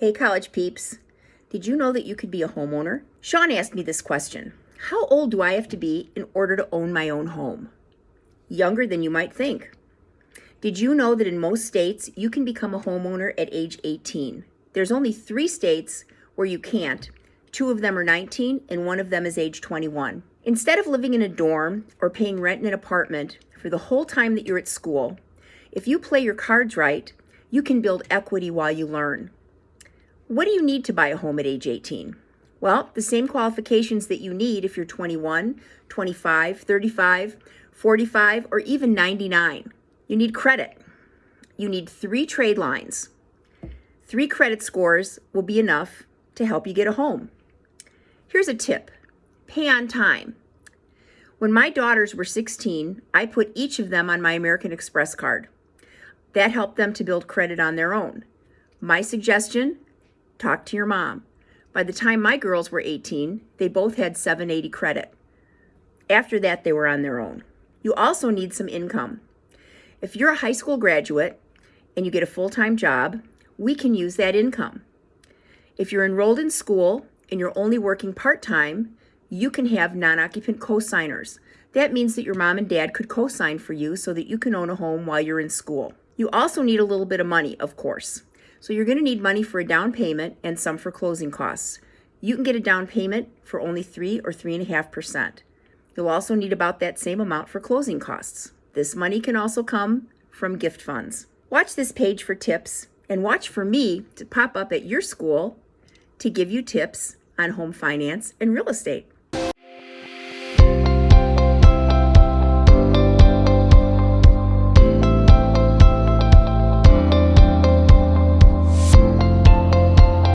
Hey, college peeps. Did you know that you could be a homeowner? Sean asked me this question How old do I have to be in order to own my own home? Younger than you might think. Did you know that in most states you can become a homeowner at age 18? There's only three states where you can't. Two of them are 19 and one of them is age 21. Instead of living in a dorm or paying rent in an apartment for the whole time that you're at school, if you play your cards right, you can build equity while you learn. What do you need to buy a home at age 18? Well, the same qualifications that you need if you're 21, 25, 35, 45, or even 99. You need credit. You need three trade lines. Three credit scores will be enough to help you get a home. Here's a tip pay on time. When my daughters were 16, I put each of them on my American Express card. That helped them to build credit on their own. My suggestion Talk to your mom. By the time my girls were 18, they both had 780 credit. After that, they were on their own. You also need some income. If you're a high school graduate and you get a full time job, we can use that income. If you're enrolled in school and you're only working part time, you can have non occupant cosigners. That means that your mom and dad could cosign for you so that you can own a home while you're in school. You also need a little bit of money, of course. So you're going to need money for a down payment and some for closing costs. You can get a down payment for only 3 or 3.5%. You'll also need about that same amount for closing costs. This money can also come from gift funds. Watch this page for tips and watch for me to pop up at your school to give you tips on home finance and real estate.